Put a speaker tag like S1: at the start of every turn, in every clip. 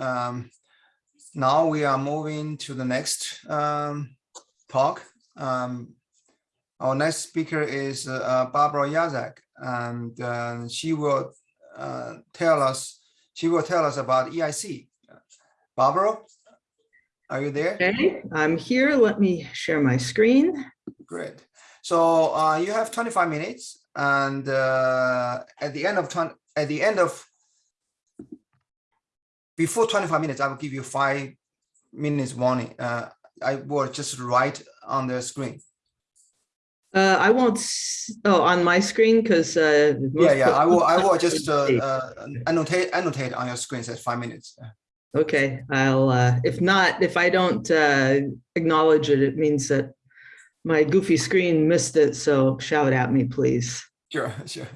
S1: Um, now we are moving to the next um, talk. Um, our next speaker is uh, Barbara Jacak, and uh, she will uh, tell us she will tell us about EIC. Barbara, are you there?
S2: Okay, I'm here. Let me share my screen.
S1: Great. So uh, you have 25 minutes, and uh, at the end of 20, at the end of before 25 minutes, I will give you five minutes warning. Uh, I will just write on the screen.
S2: Uh, I won't, oh, on my screen, because. Uh,
S1: Yeah, yeah, I will, I will just uh, uh, annotate, annotate on your screen says five minutes.
S2: Okay, I'll, uh, if not, if I don't uh, acknowledge it, it means that my goofy screen missed it, so shout at me, please.
S1: Sure, sure.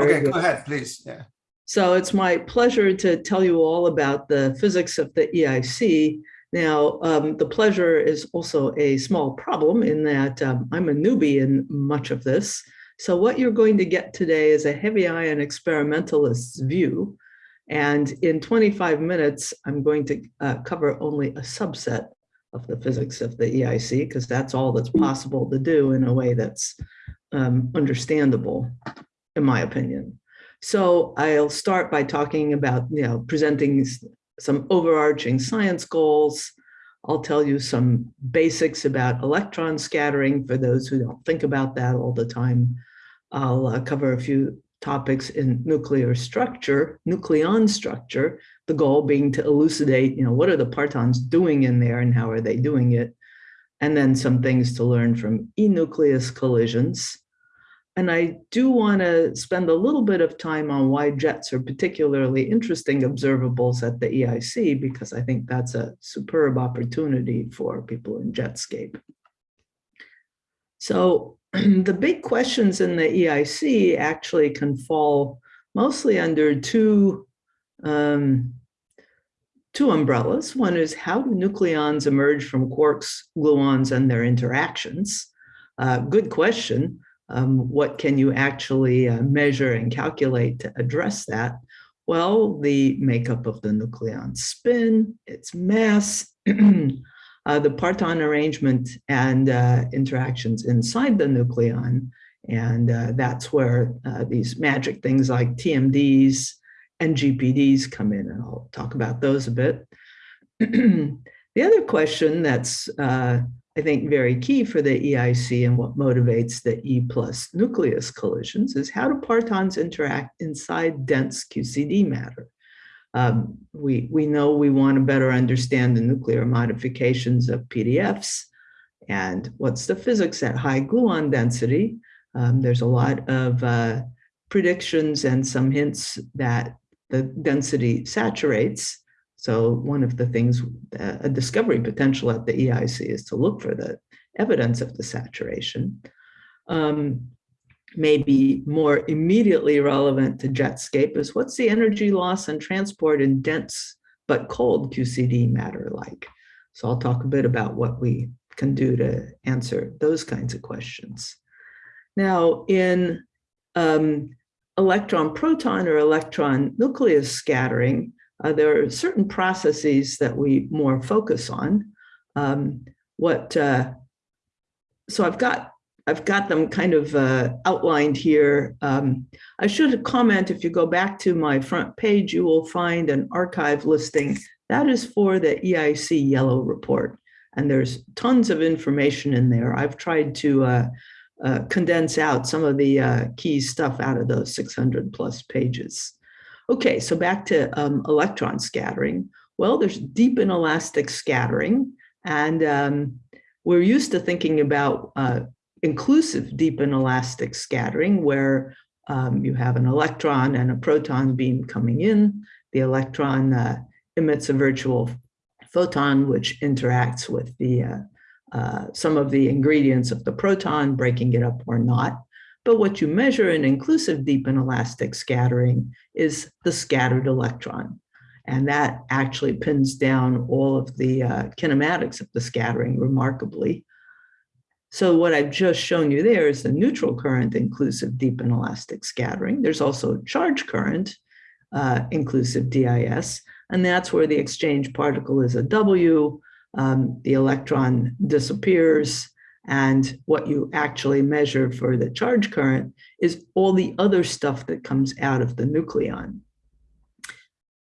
S1: Okay,
S2: good.
S1: go ahead, please. Yeah.
S2: So it's my pleasure to tell you all about the physics of the EIC. Now, um, the pleasure is also a small problem in that um, I'm a newbie in much of this. So what you're going to get today is a heavy ion experimentalist's view. And in 25 minutes, I'm going to uh, cover only a subset of the physics of the EIC, because that's all that's possible to do in a way that's um, understandable, in my opinion. So I'll start by talking about, you know, presenting some overarching science goals. I'll tell you some basics about electron scattering for those who don't think about that all the time. I'll uh, cover a few topics in nuclear structure, nucleon structure, the goal being to elucidate, you know, what are the partons doing in there and how are they doing it? And then some things to learn from enucleus collisions. And I do want to spend a little bit of time on why jets are particularly interesting observables at the EIC, because I think that's a superb opportunity for people in Jetscape. So the big questions in the EIC actually can fall mostly under two, um, two umbrellas. One is how do nucleons emerge from quarks, gluons, and their interactions? Uh, good question um, what can you actually uh, measure and calculate to address that? Well, the makeup of the nucleon spin, its mass, uh, the parton arrangement and uh, interactions inside the nucleon. And uh, that's where uh, these magic things like TMDs and GPDs come in, and I'll talk about those a bit. the other question that's uh, I think very key for the EIC and what motivates the E plus nucleus collisions is how do partons interact inside dense QCD matter? Um, we, we know we want to better understand the nuclear modifications of PDFs and what's the physics at high gluon density. Um, there's a lot of uh, predictions and some hints that the density saturates. So one of the things, uh, a discovery potential at the EIC is to look for the evidence of the saturation. Um, maybe more immediately relevant to Jetscape is what's the energy loss and transport in dense but cold QCD matter like? So I'll talk a bit about what we can do to answer those kinds of questions. Now in um, electron proton or electron nucleus scattering, uh, there are certain processes that we more focus on. Um, what uh, so I've got I've got them kind of uh, outlined here. Um, I should comment if you go back to my front page, you will find an arXiv listing that is for the EIC yellow report, and there's tons of information in there. I've tried to uh, uh, condense out some of the uh, key stuff out of those 600 plus pages. Okay, so back to um, electron scattering. Well, there's deep inelastic scattering, and um, we're used to thinking about uh, inclusive deep inelastic scattering, where um, you have an electron and a proton beam coming in. The electron uh, emits a virtual photon, which interacts with the uh, uh, some of the ingredients of the proton, breaking it up or not. But what you measure in inclusive deep inelastic scattering is the scattered electron. And that actually pins down all of the uh, kinematics of the scattering remarkably. So what I've just shown you there is the neutral current inclusive deep inelastic scattering. There's also charge current uh, inclusive DIS. And that's where the exchange particle is a W, um, the electron disappears, and what you actually measure for the charge current is all the other stuff that comes out of the nucleon.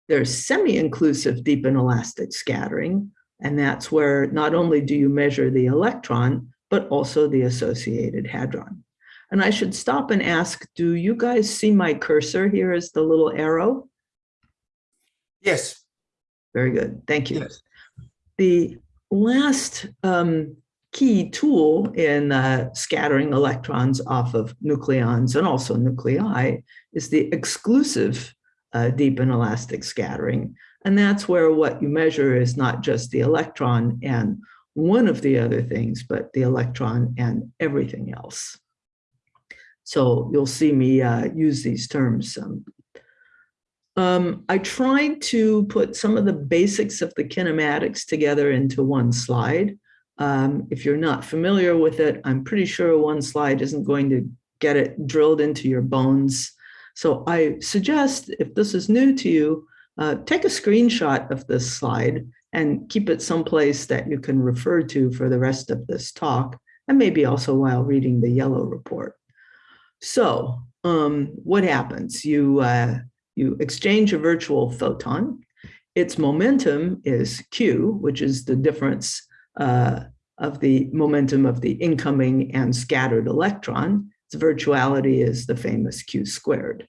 S2: There's semi-inclusive deep inelastic scattering, and that's where not only do you measure the electron, but also the associated hadron. And I should stop and ask, do you guys see my cursor here as the little arrow?
S1: Yes.
S2: Very good, thank you.
S1: Yes.
S2: The last um, key tool in uh, scattering electrons off of nucleons and also nuclei is the exclusive uh, deep inelastic scattering. And that's where what you measure is not just the electron and one of the other things, but the electron and everything else. So you'll see me uh, use these terms. Um, um, I tried to put some of the basics of the kinematics together into one slide. Um, if you're not familiar with it, I'm pretty sure one slide isn't going to get it drilled into your bones. So I suggest if this is new to you, uh, take a screenshot of this slide and keep it someplace that you can refer to for the rest of this talk, and maybe also while reading the yellow report. So um, what happens? You, uh, you exchange a virtual photon. Its momentum is q, which is the difference uh, of the momentum of the incoming and scattered electron. Its virtuality is the famous q squared.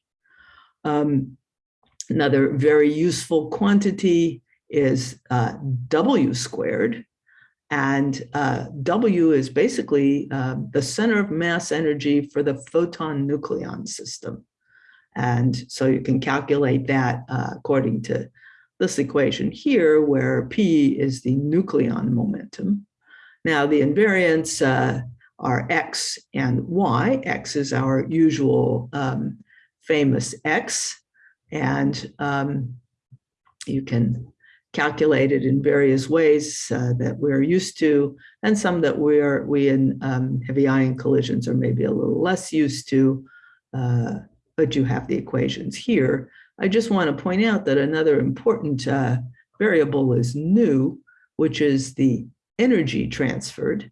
S2: Um, another very useful quantity is uh, w squared, and uh, W is basically uh, the center of mass energy for the photon nucleon system. And so you can calculate that uh, according to this equation here, where P is the nucleon momentum. Now the invariants uh, are X and Y. X is our usual um, famous X. And um, you can calculate it in various ways uh, that we're used to, and some that we're we in um, heavy ion collisions are maybe a little less used to, uh, but you have the equations here. I just want to point out that another important uh, variable is nu, which is the energy transferred,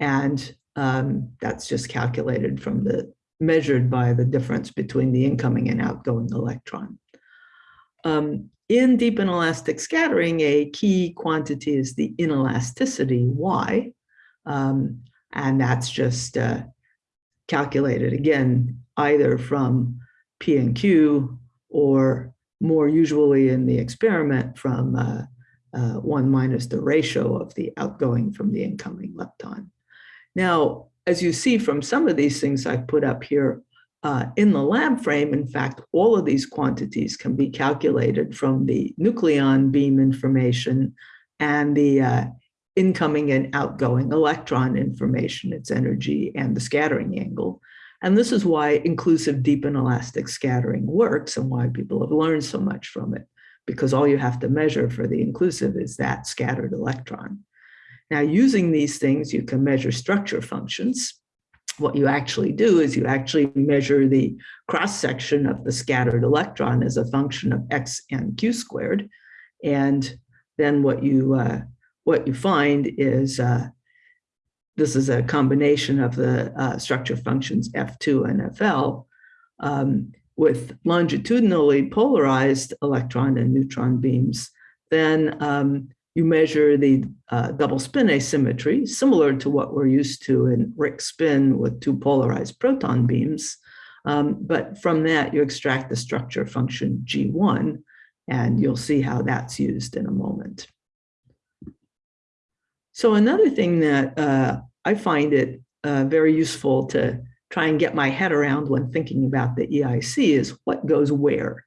S2: and um, that's just calculated from the measured by the difference between the incoming and outgoing electron. Um, in deep inelastic scattering, a key quantity is the inelasticity, Y, um, and that's just uh, calculated again, either from P and Q or more usually in the experiment from uh, uh, one minus the ratio of the outgoing from the incoming lepton. Now, as you see from some of these things I've put up here, uh, in the lab frame, in fact, all of these quantities can be calculated from the nucleon beam information and the uh, incoming and outgoing electron information, its energy and the scattering angle. And this is why inclusive deep inelastic scattering works and why people have learned so much from it, because all you have to measure for the inclusive is that scattered electron. Now, using these things, you can measure structure functions what you actually do is you actually measure the cross section of the scattered electron as a function of x and q squared. And then what you uh, what you find is uh, this is a combination of the uh, structure functions F2 and FL um, with longitudinally polarized electron and neutron beams. Then um, you measure the uh, double spin asymmetry, similar to what we're used to in RHIC spin with two polarized proton beams. Um, but from that, you extract the structure function G1, and you'll see how that's used in a moment. So another thing that uh, I find it uh, very useful to try and get my head around when thinking about the EIC is what goes where.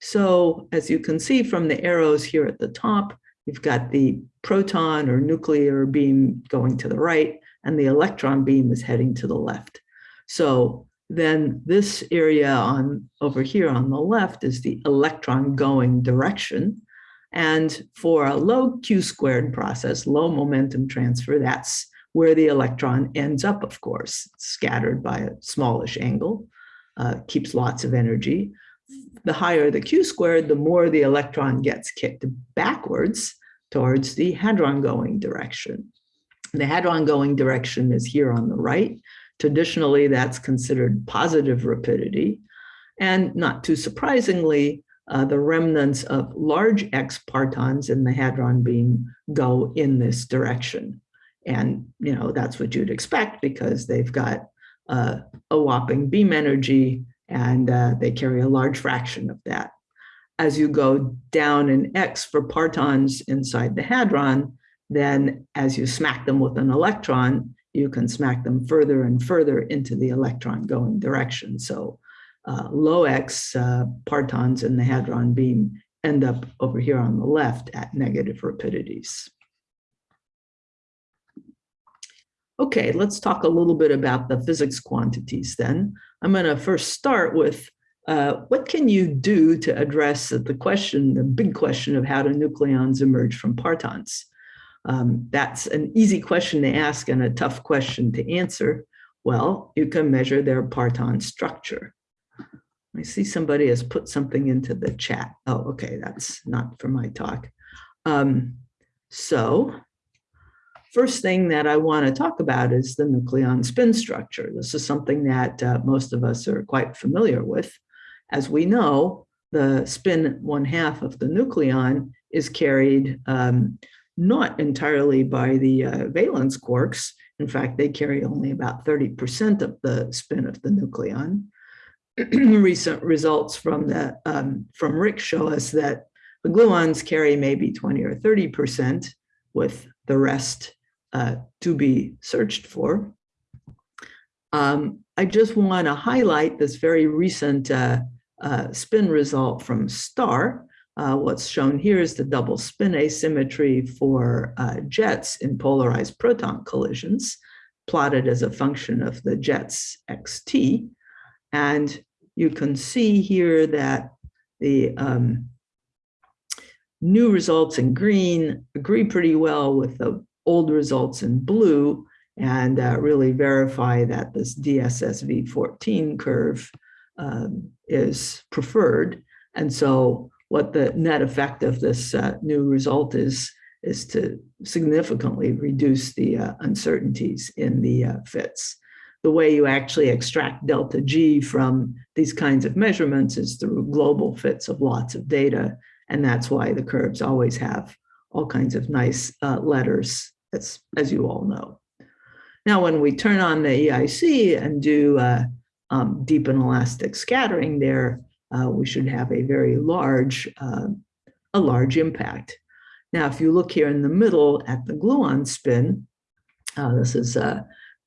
S2: So as you can see from the arrows here at the top, You've got the proton or nuclear beam going to the right, and the electron beam is heading to the left. So then this area on over here on the left is the electron going direction. And for a low q squared process, low momentum transfer, that's where the electron ends up, of course, scattered by a smallish angle, uh, keeps lots of energy. the higher the q squared, the more the electron gets kicked backwards towards the hadron going direction. The hadron going direction is here on the right. Traditionally, that's considered positive rapidity. And not too surprisingly, uh, the remnants of large X partons in the hadron beam go in this direction. And, you know, that's what you'd expect because they've got uh, a whopping beam energy and uh, they carry a large fraction of that. As you go down in X for partons inside the hadron, then as you smack them with an electron, you can smack them further and further into the electron going direction. So uh, low X uh, partons in the hadron beam end up over here on the left at negative rapidities. Okay, let's talk a little bit about the physics quantities then. I'm going to first start with uh, what can you do to address the question, the big question of how do nucleons emerge from partons? Um, that's an easy question to ask and a tough question to answer. Well, you can measure their parton structure. I see somebody has put something into the chat. Oh, okay, that's not for my talk. Um, so First thing that I want to talk about is the nucleon spin structure. This is something that uh, most of us are quite familiar with. As we know, the spin one half of the nucleon is carried um, not entirely by the uh, valence quarks. In fact, they carry only about 30% of the spin of the nucleon. Recent results from the um, from RHIC show us that the gluons carry maybe 20 or 30% with the rest uh, to be searched for. Um, I just want to highlight this very recent uh, uh, spin result from STAR. Uh, what's shown here is the double spin asymmetry for uh, jets in polarized proton collisions, plotted as a function of the jets xt. And you can see here that the um, new results in green agree pretty well with the old results in blue and uh, really verify that this DSSV14 curve um, is preferred. And so what the net effect of this uh, new result is, is to significantly reduce the uh, uncertainties in the uh, fits. The way you actually extract delta G from these kinds of measurements is through global fits of lots of data. And that's why the curves always have all kinds of nice uh, letters, as, as you all know. Now, when we turn on the EIC and do uh, um, deep inelastic scattering there, uh, we should have a very large, uh, a large impact. Now, if you look here in the middle at the gluon spin, uh, this is uh,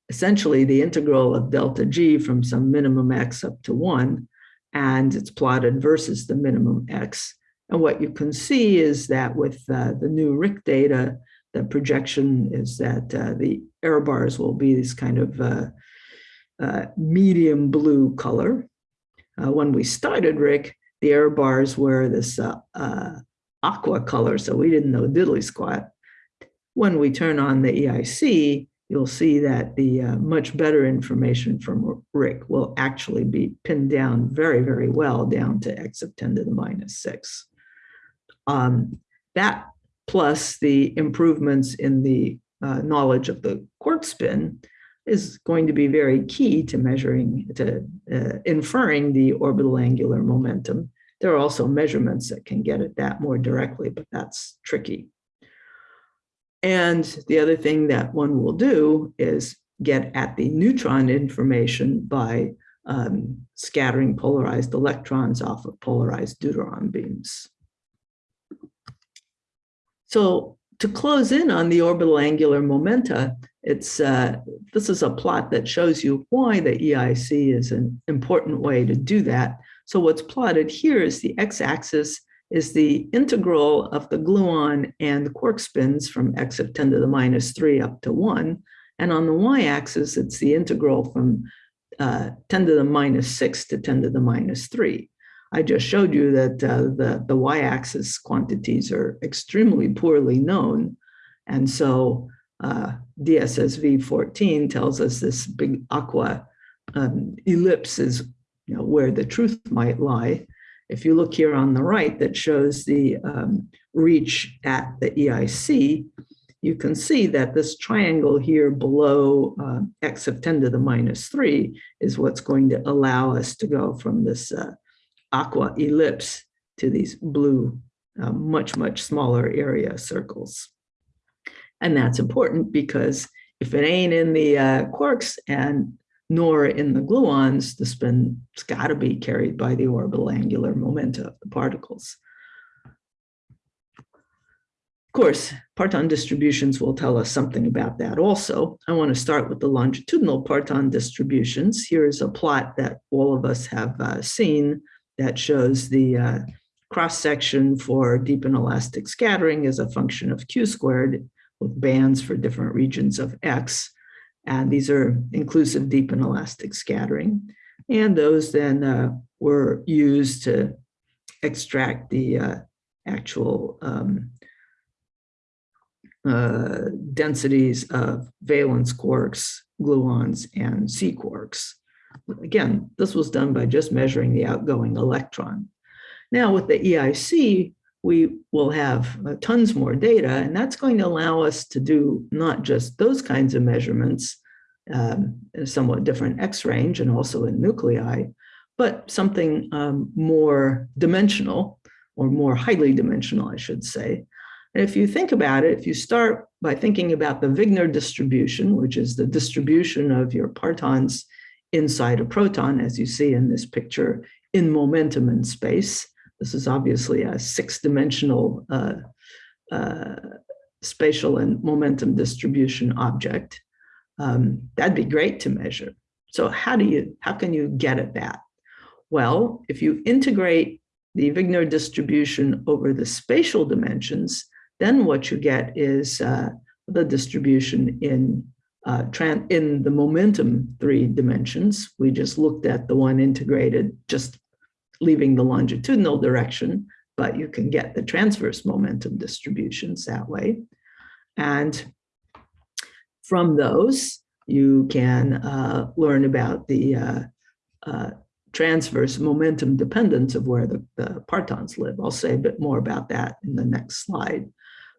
S2: essentially the integral of delta G from some minimum X up to one, and it's plotted versus the minimum X. And what you can see is that with uh, the new RHIC data, the projection is that uh, the error bars will be this kind of uh, uh, medium blue color. Uh, when we started RHIC, the error bars were this uh, uh, aqua color, so we didn't know diddly squat. When we turn on the EIC, you'll see that the much better information from RHIC will actually be pinned down very, very well down to x of 10 to the minus 6. Um, that plus the improvements in the uh, knowledge of the quark spin is going to be very key to measuring, to uh, inferring the orbital angular momentum. There are also measurements that can get at that more directly, but that's tricky. And the other thing that one will do is get at the neutron information by um, scattering polarized electrons off of polarized deuteron beams. So to close in on the orbital angular momenta, it's uh, this is a plot that shows you why the EIC is an important way to do that. So what's plotted here is the x-axis is the integral of the gluon and the quark spins from x of 10 to the minus 3 up to 1. And on the y-axis, it's the integral from uh, 10 to the minus 6 to 10 to the minus 3. I just showed you that uh, the, the y-axis quantities are extremely poorly known. And so uh, DSSV 14 tells us this big aqua um, ellipse is you know, where the truth might lie. if you look here on the right that shows the um, reach at the EIC, you can see that this triangle here below uh, x of 10 to the minus 3 is what's going to allow us to go from this uh, aqua ellipse to these blue, uh, much, much smaller area circles. And that's important because if it ain't in the uh, quarks and nor in the gluons, the spin's got to be carried by the orbital angular momenta of the particles. Of course, parton distributions will tell us something about that also. I want to start with the longitudinal parton distributions. Here's a plot that all of us have uh, seen that shows the uh, cross-section for deep inelastic scattering as a function of q squared with bands for different regions of x. And these are inclusive deep inelastic scattering. And those then uh, were used to extract the uh, actual um, uh, densities of valence quarks, gluons, and sea quarks. Again, this was done by just measuring the outgoing electron. Now with the EIC, we will have uh, tons more data, and that's going to allow us to do not just those kinds of measurements, um, somewhat different X range and also in nuclei, but something um, more dimensional or more highly dimensional, I should say. And if you think about it, if you start by thinking about the Wigner distribution, which is the distribution of your partons inside a proton, as you see in this picture, in momentum in space, this is obviously a six-dimensional uh, uh, spatial and momentum distribution object. Um, that'd be great to measure. So how do you, how can you get at that? Well, if you integrate the Wigner distribution over the spatial dimensions, then what you get is uh, the distribution in uh, in the momentum three dimensions. We just looked at the one integrated, just leaving the longitudinal direction, but you can get the transverse momentum distributions that way. And from those, you can uh, learn about the uh, uh, transverse momentum dependence of where the, the partons live. I'll say a bit more about that in the next slide.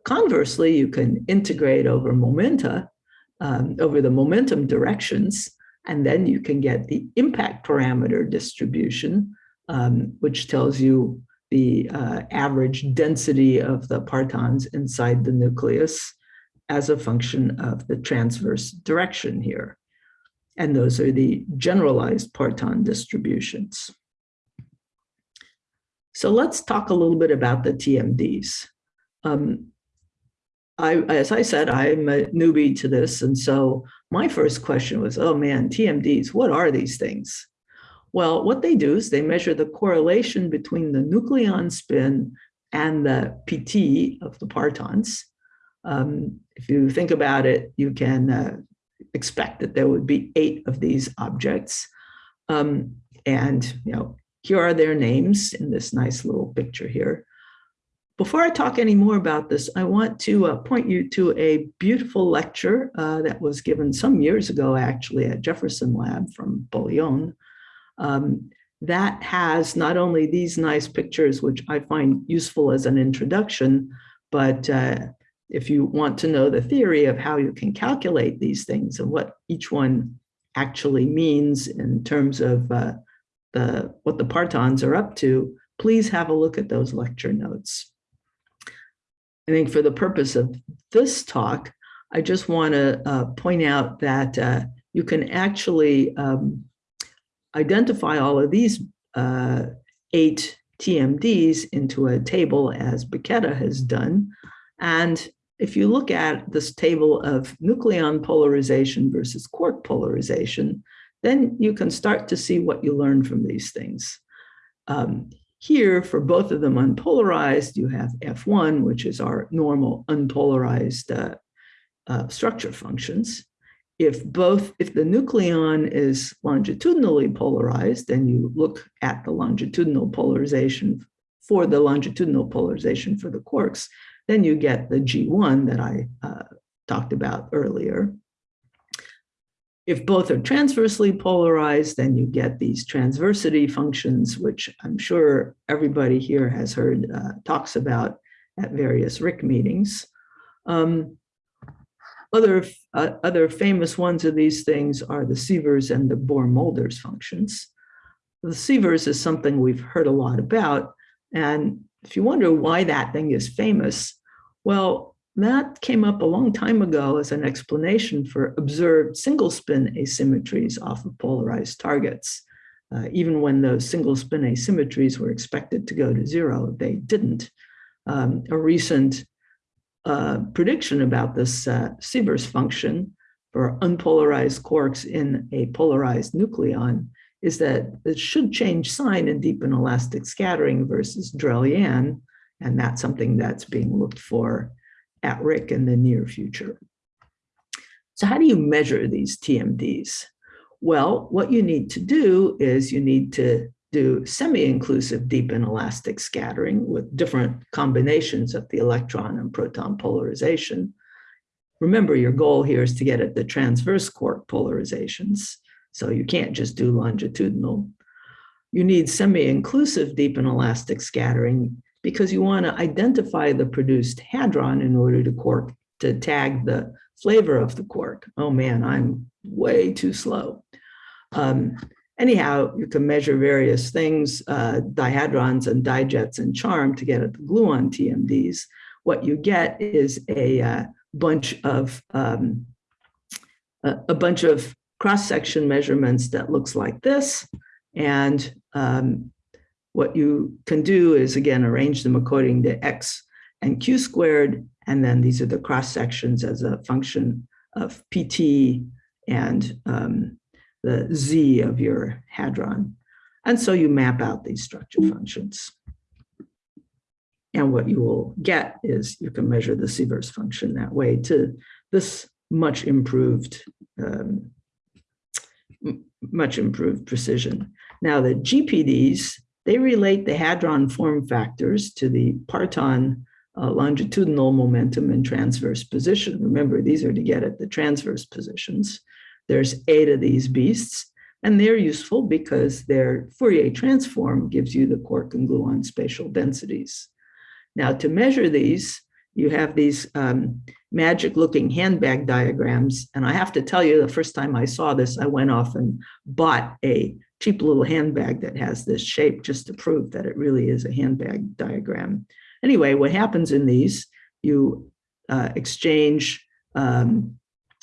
S2: Conversely, you can integrate over momenta, um, over the momentum directions, and then you can get the impact parameter distribution, um, which tells you the uh, average density of the partons inside the nucleus as a function of the transverse direction here. And those are the generalized parton distributions. So let's talk a little bit about the TMDs. Um, I, as I said, I'm a newbie to this. And so my first question was, oh man, TMDs, what are these things? Well, what they do is they measure the correlation between the nucleon spin and the PT of the partons. Um, if you think about it, you can uh, expect that there would be eight of these objects. Um, and, you know, here are their names in this nice little picture here. Before I talk any more about this, I want to uh, point you to a beautiful lecture uh, that was given some years ago, actually, at Jefferson Lab from Bouillon. Um, that has not only these nice pictures, which I find useful as an introduction, but uh, if you want to know the theory of how you can calculate these things and what each one actually means in terms of uh, the what the partons are up to, please have a look at those lecture notes. I think for the purpose of this talk, I just want to uh, point out that uh, you can actually um, identify all of these uh, eight TMDs into a table as Bacchetta has done. And if you look at this table of nucleon polarization versus quark polarization, then you can start to see what you learn from these things. Um, here, for both of them unpolarized, you have F1, which is our normal unpolarized uh, uh, structure functions. If both, if the nucleon is longitudinally polarized, then you look at the longitudinal polarization for the longitudinal polarization for the quarks, then you get the G1 that I uh, talked about earlier. If both are transversely polarized, then you get these transversity functions, which I'm sure everybody here has heard uh, talks about at various RHIC meetings. Um, other, uh, other famous ones of these things are the Sivers and the Boer-Mulders functions. The Sivers is something we've heard a lot about. And if you wonder why that thing is famous, well, that came up a long time ago as an explanation for observed single spin asymmetries off of polarized targets. Uh, even when those single spin asymmetries were expected to go to zero, they didn't. Um, a recent uh, prediction about this uh, Sivers function for unpolarized quarks in a polarized nucleon is that it should change sign in deep inelastic scattering versus Drell-Yan, and that's something that's being looked for at RHIC in the near future. So how do you measure these TMDs? Well, what you need to do is you need to do semi-inclusive deep inelastic scattering with different combinations of the electron and proton polarization. Remember, your goal here is to get at the transverse quark polarizations. So you can't just do longitudinal. You need semi-inclusive deep inelastic scattering because you want to identify the produced hadron in order to quark to tag the flavor of the quark. Oh man, I'm way too slow. Um, anyhow, you can measure various things, uh, dihadrons and dijets and charm to get at the gluon TMDs. What you get is a uh, bunch of um, a, a, bunch of cross-section measurements that looks like this. And um, what you can do is, again, arrange them according to x and q squared, and then these are the cross sections as a function of pt and um, the z of your hadron. And so you map out these structure functions. And what you will get is you can measure the Sivers function that way to this much improved, um, much improved precision. Now the GPDs they relate the hadron form factors to the parton uh, longitudinal momentum and transverse position. Remember, these are to get at the transverse positions. There's eight of these beasts, and they're useful because their Fourier transform gives you the quark and gluon spatial densities. Now, to measure these, you have these um, magic looking handbag diagrams. And I have to tell you, the first time I saw this, I went off and bought a cheap little handbag that has this shape just to prove that it really is a handbag diagram. Anyway, what happens in these, you uh, exchange um,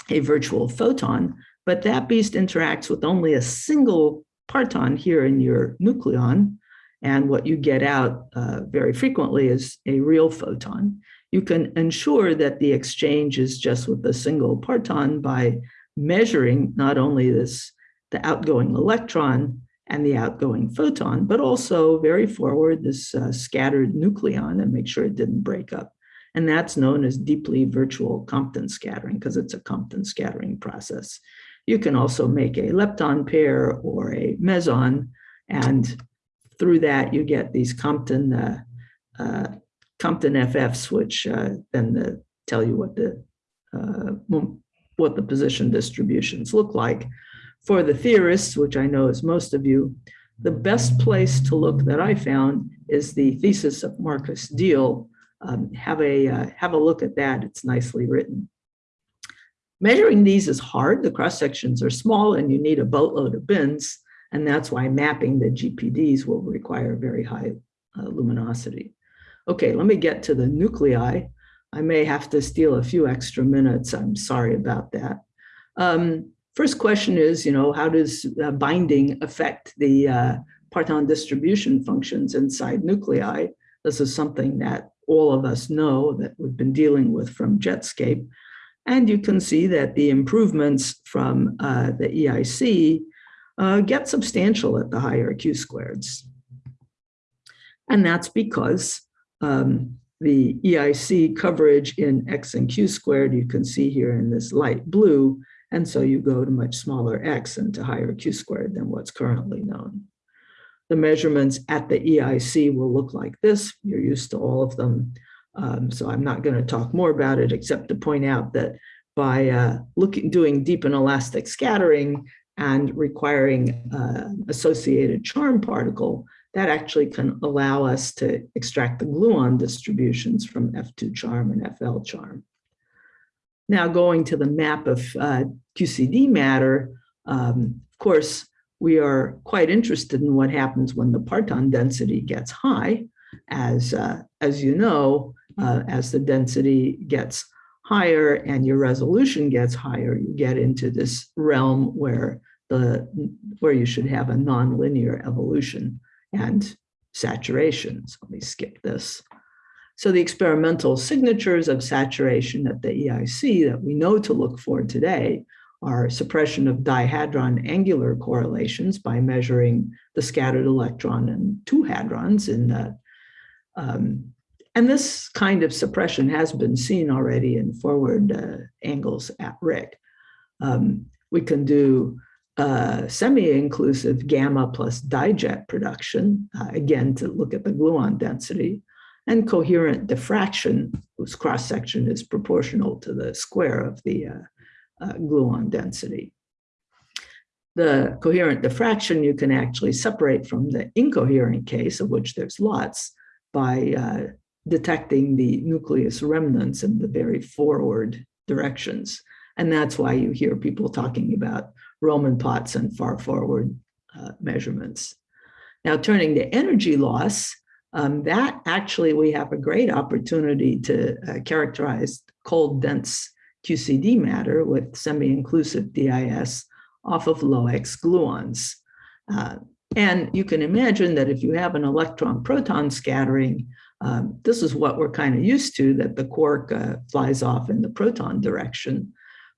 S2: a virtual photon, but that beast interacts with only a single parton here in your nucleon. And what you get out uh, very frequently is a real photon. You can ensure that the exchange is just with a single parton by measuring not only this the outgoing electron and the outgoing photon, but also very forward this uh, scattered nucleon and make sure it didn't break up. And that's known as deeply virtual Compton scattering because it's a Compton scattering process. You can also make a lepton pair or a meson, and through that you get these Compton uh, uh, Compton FFs, which uh, then the, uh, tell you what the uh, what the position distributions look like for the theorists, which I know is most of you, the best place to look that I found is the thesis of Markus Diehl. Um, have, a, uh, have a look at that, it's nicely written. Measuring these is hard, the cross sections are small and you need a boatload of bins, and that's why mapping the GPDs will require very high uh, luminosity. Okay, let me get to the nuclei. I may have to steal a few extra minutes, I'm sorry about that. Um, First question is, you know, how does uh, binding affect the uh, parton distribution functions inside nuclei? This is something that all of us know that we've been dealing with from Jetscape. And you can see that the improvements from uh, the EIC uh, get substantial at the higher Q squareds. And that's because um, the EIC coverage in X and Q squared, you can see here in this light blue, and so you go to much smaller x and to higher q squared than what's currently known. The measurements at the EIC will look like this. You're used to all of them. Um, so I'm not going to talk more about it except to point out that by uh, looking, doing deep inelastic scattering and requiring uh, associated charm particle, that actually can allow us to extract the gluon distributions from F2 charm and FL charm. Now going to the map of uh, QCD matter, um, of course, we are quite interested in what happens when the parton density gets high. As, uh, as you know, uh, as the density gets higher and your resolution gets higher, you get into this realm where the where you should have a nonlinear evolution and saturation. So let me skip this. So the experimental signatures of saturation at the EIC that we know to look for today are suppression of dihadron angular correlations by measuring the scattered electron and two hadrons in that. Um, and this kind of suppression has been seen already in forward uh, angles at RHIC. Um, we can do uh, semi-inclusive gamma plus dijet production, uh, again, to look at the gluon density, and coherent diffraction, whose cross-section is proportional to the square of the uh, uh, gluon density. The coherent diffraction you can actually separate from the incoherent case, of which there's lots, by uh, detecting the nucleus remnants in the very forward directions. And that's why you hear people talking about Roman pots and far forward uh, measurements. Now turning to energy loss, um, that actually we have a great opportunity to uh, characterize cold dense QCD matter with semi-inclusive DIS off of low-X gluons. Uh, and you can imagine that if you have an electron-proton scattering, um, this is what we're kind of used to, that the quark uh, flies off in the proton direction.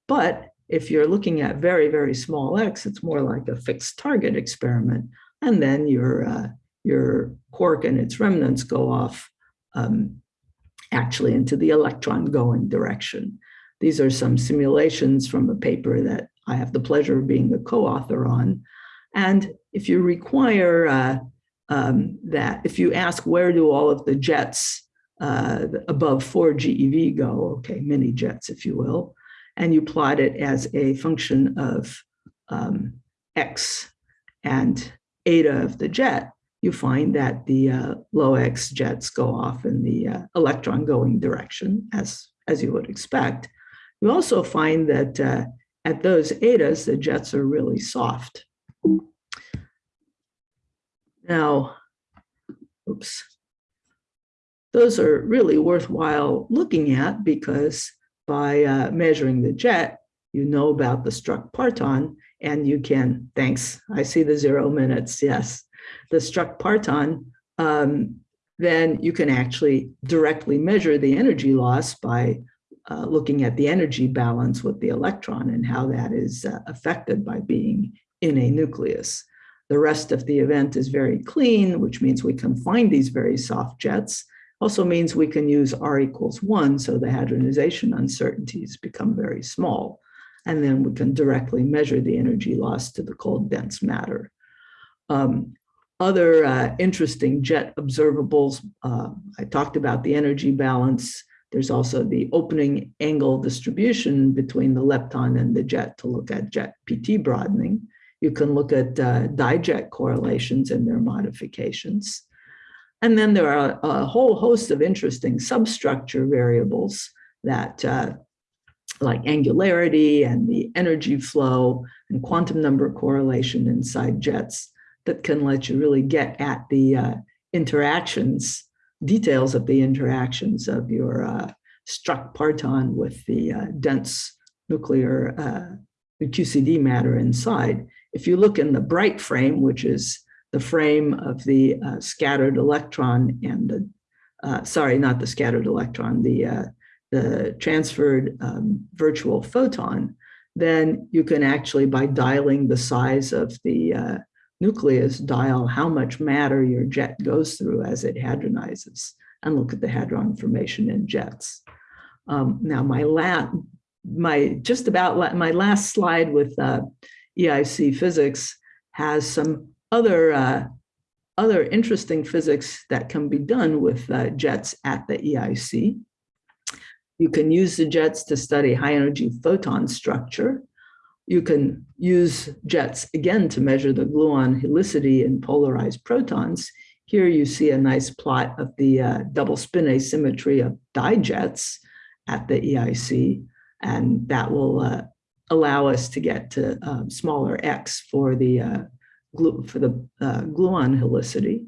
S2: But if you're looking at very, very small x, it's more like a fixed target experiment. And then your, uh, your quark and its remnants go off um, actually into the electron going direction. These are some simulations from a paper that I have the pleasure of being a co-author on. And if you require uh, um, that, if you ask where do all of the jets uh, above 4 GeV go, okay, mini jets, if you will, and you plot it as a function of um, x and eta of the jet, you find that the uh, low x jets go off in the uh, electron going direction, as, as you would expect. You also find that uh, at those etas, the jets are really soft. Now, oops, those are really worthwhile looking at because by uh, measuring the jet, you know about the struck parton and you can, thanks, I see the zero minutes, yes. The struck parton, um, then you can actually directly measure the energy loss by uh, looking at the energy balance with the electron and how that is uh, affected by being in a nucleus. The rest of the event is very clean, which means we can find these very soft jets. Also means we can use R equals one, so the hadronization uncertainties become very small. And then we can directly measure the energy loss to the cold dense matter. Um, other uh, interesting jet observables, uh, I talked about the energy balance. There's also the opening angle distribution between the lepton and the jet to look at jet PT broadening. You can look at uh, dijet correlations and their modifications. And then there are a whole host of interesting substructure variables that uh, like angularity and the energy flow and quantum number correlation inside jets that can let you really get at the uh, interactions details of the interactions of your uh, struck parton with the uh, dense nuclear uh, QCD matter inside. If you look in the Breit frame, which is the frame of the uh, scattered electron and the, uh, sorry, not the scattered electron, the, the transferred um, virtual photon, then you can actually, by dialing the size of the nucleus dial how much matter your jet goes through as it hadronizes and look at the hadron formation in jets. Um, now my last, my just about my last slide with uh, EIC physics has some other uh, other interesting physics that can be done with uh, jets at the EIC. You can use the jets to study high energy photon structure. You can use jets again to measure the gluon helicity in polarized protons. Here you see a nice plot of the uh, double spin asymmetry of dijets at the EIC, and that will uh, allow us to get to um, smaller x for the uh, glu for the uh, gluon helicity.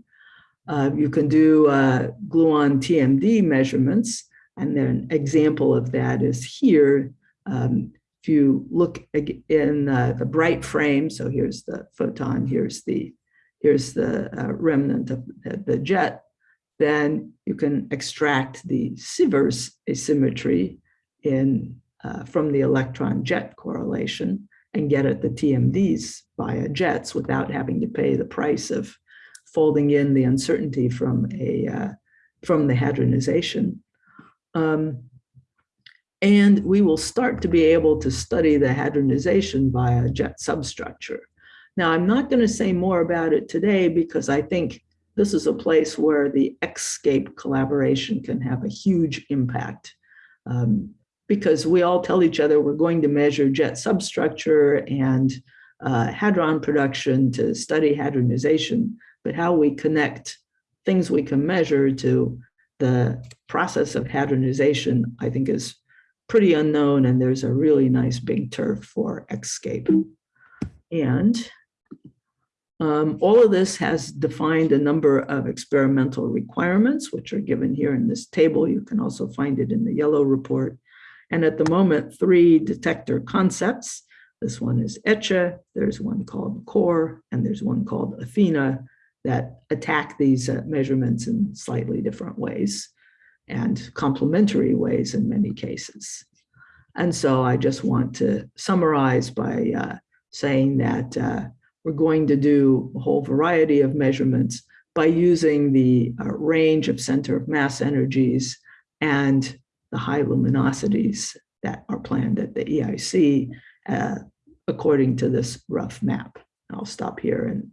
S2: Uh, you can do uh, gluon TMD measurements, and then an example of that is here. Um, if you look in uh, the Breit frame, so here's the photon, here's the here's the uh, remnant of the jet, then you can extract the Sivers asymmetry in uh, from the electron jet correlation and get at the TMDs via jets without having to pay the price of folding in the uncertainty from a uh, from the hadronization. Um, and we will start to be able to study the hadronization via jet substructure. Now, I'm not going to say more about it today because I think this is a place where the XSCAPE collaboration can have a huge impact. Um, because we all tell each other we're going to measure jet substructure and uh, hadron production to study hadronization, but how we connect things we can measure to the process of hadronization, I think is pretty unknown, and there's a really nice big turf for XSCAPE. And um, all of this has defined a number of experimental requirements, which are given here in this table. You can also find it in the yellow report. And at the moment, three detector concepts. This one is ECCE, there's one called CORE, and there's one called Athena that attack these uh, measurements in slightly different ways and complementary ways in many cases. And so I just want to summarize by uh, saying that uh, we're going to do a whole variety of measurements by using the uh, range of center of mass energies and the high luminosities that are planned at the EIC uh, according to this rough map. I'll stop here and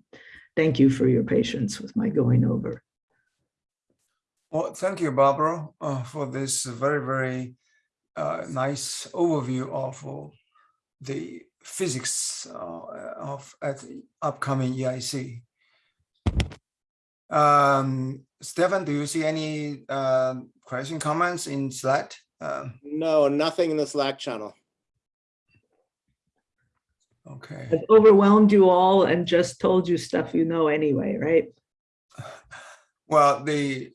S2: thank you for your patience with my going over.
S1: Well, thank you, Barbara, uh, for this very, very uh, nice overview of uh, the physics uh, of at the upcoming EIC. Um, Stefan, do you see any uh, question comments in Slack? Um,
S3: No, nothing in the Slack channel.
S1: okay.
S2: I've overwhelmed you all and just told you stuff you know anyway, right?
S1: Well, the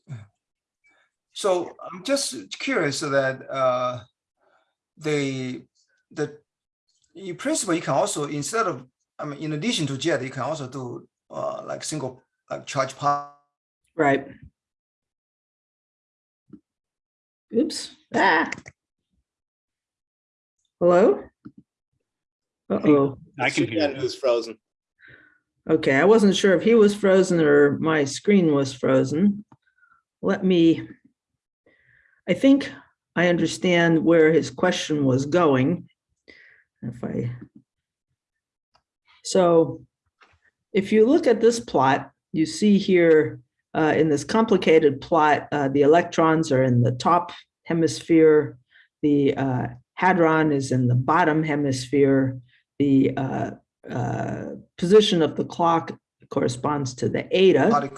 S1: so I'm just curious that uh, the the in principle you can also instead of I mean in addition to jet you can also do uh, like single like charge part.
S2: Right. Oops. Ah. Hello? Uh-oh.
S4: I can hear
S3: Suzanne,
S4: you.
S3: Who's frozen?
S2: Okay, I wasn't sure if he was frozen or my screen was frozen. Let me, I think I understand where his question was going. If I, so if you look at this plot, you see here uh, in this complicated plot, uh, the electrons are in the top hemisphere. The uh, hadron is in the bottom hemisphere. The uh, uh, position of the clock corresponds to the eta.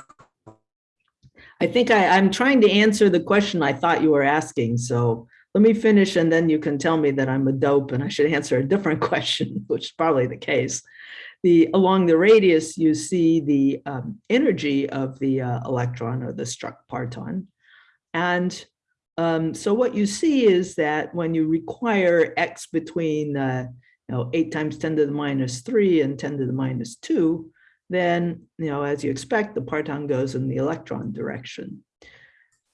S2: I think I, I'm trying to answer the question I thought you were asking. So let me finish and then you can tell me that I'm a dope and I should answer a different question, which is probably the case. The along the radius, you see the um, energy of the uh, electron or the struck parton. And um, so what you see is that when you require x between uh, you know, 8 times 10 to the minus 3 and 10 to the minus 2, then, you know, as you expect, the parton goes in the electron direction.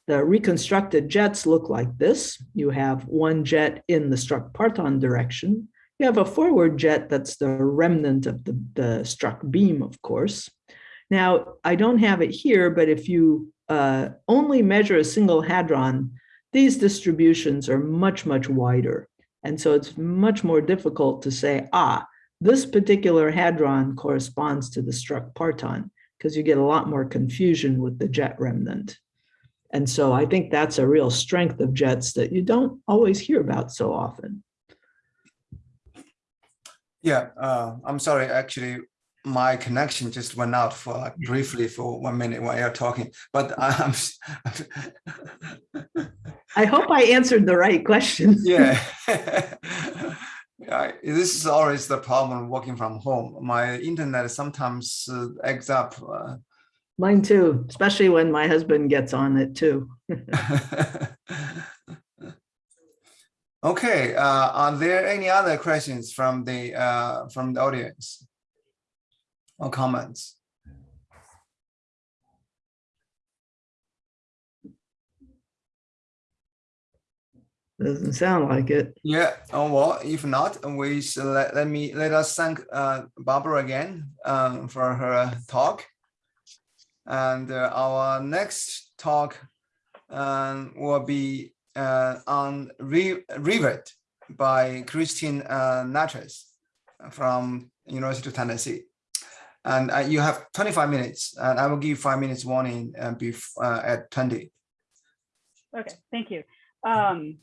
S2: The reconstructed jets look like this. You have one jet in the struck parton direction. You have a forward jet that's the remnant of the, the struck beam, of course. Now, I don't have it here, but if you uh, only measure a single hadron, these distributions are much, much wider. And so it's much more difficult to say, ah, this particular hadron corresponds to the struck parton because you get a lot more confusion with the jet remnant. And so I think that's a real strength of JETS that you don't always hear about so often.
S1: Yeah, uh, I'm sorry, actually, my connection just went out for like briefly for one minute while you're talking, but I'm.
S2: I hope I answered the right question.
S1: Yeah. Yeah, this is always the problem working from home. My internet sometimes uh, eggs up. uh,
S2: Mine too, especially when my husband gets on it too.
S1: Okay, uh, are there any other questions from the, uh, from the audience? Or comments?
S2: Doesn't sound like it.
S1: Yeah, oh, well, if not, we should let, let me, let us thank uh, Barbara again um, for her talk. And uh, our next talk um, will be uh, on Re- Rivet by Christine uh, Nattrass from University of Tennessee. And uh, you have 25 minutes, and I will give you five minutes warning uh, bef- uh, at 20.
S4: Okay, thank you. Um,